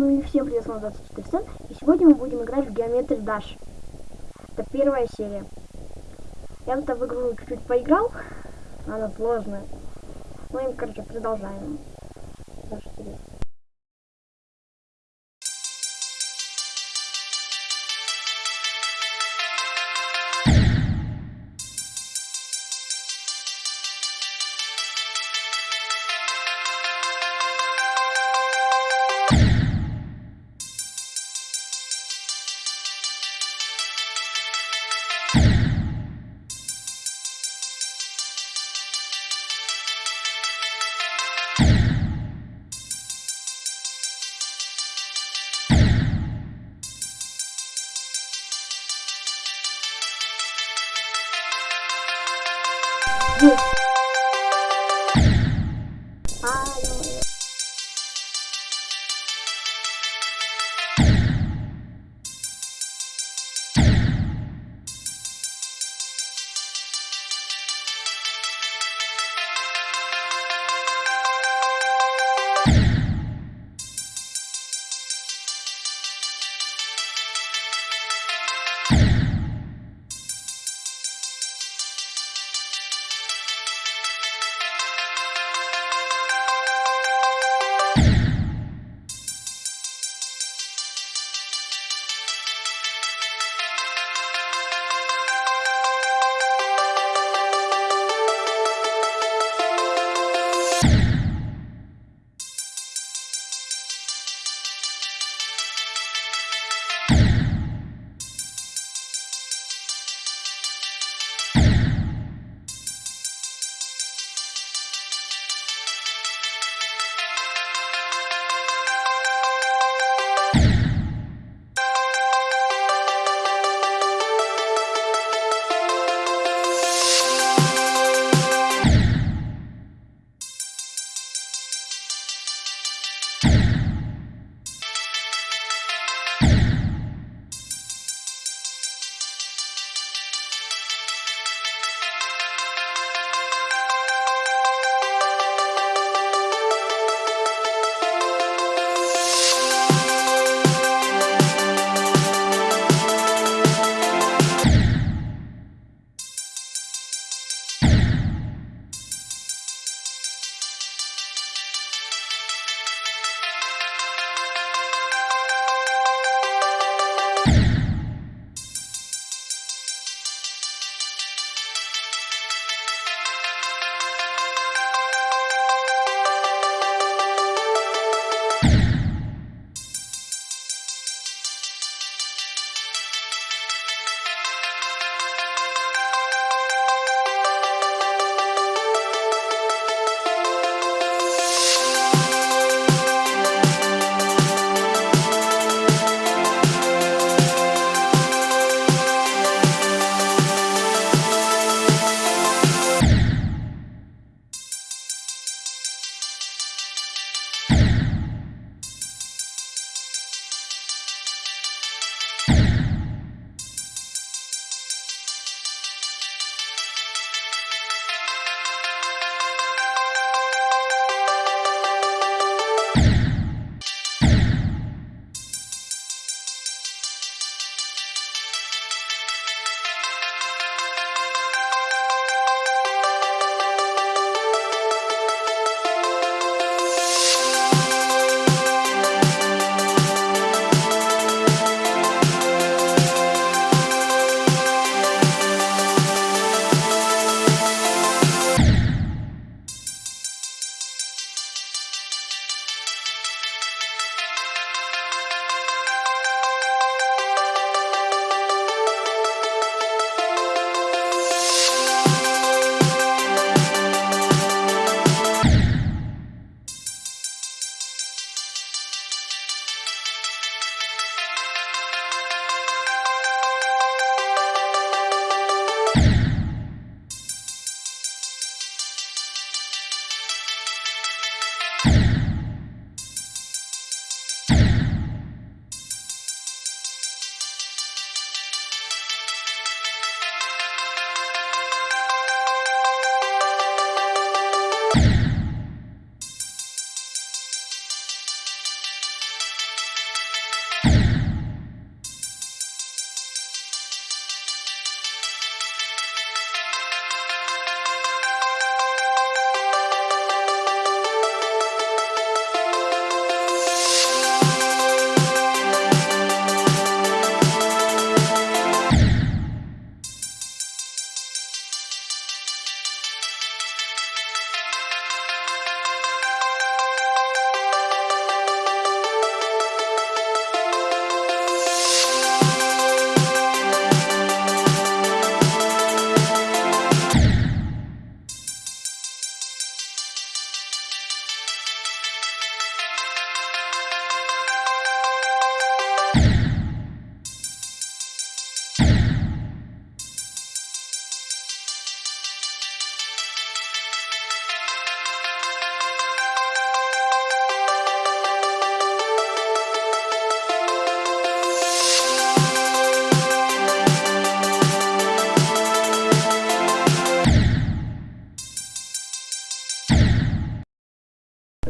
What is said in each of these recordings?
Ну и всем привет, с вами 24 Стэн. И сегодня мы будем играть в Geometry Dash. Это первая серия. Я тут в игру чуть-чуть поиграл. Она сложная. Ну и, короче, продолжаем. Нашу серию.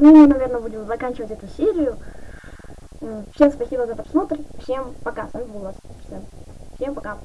Ну, наверное, будем заканчивать эту серию. Всем спасибо за просмотр. Всем пока. С вами был всем пока.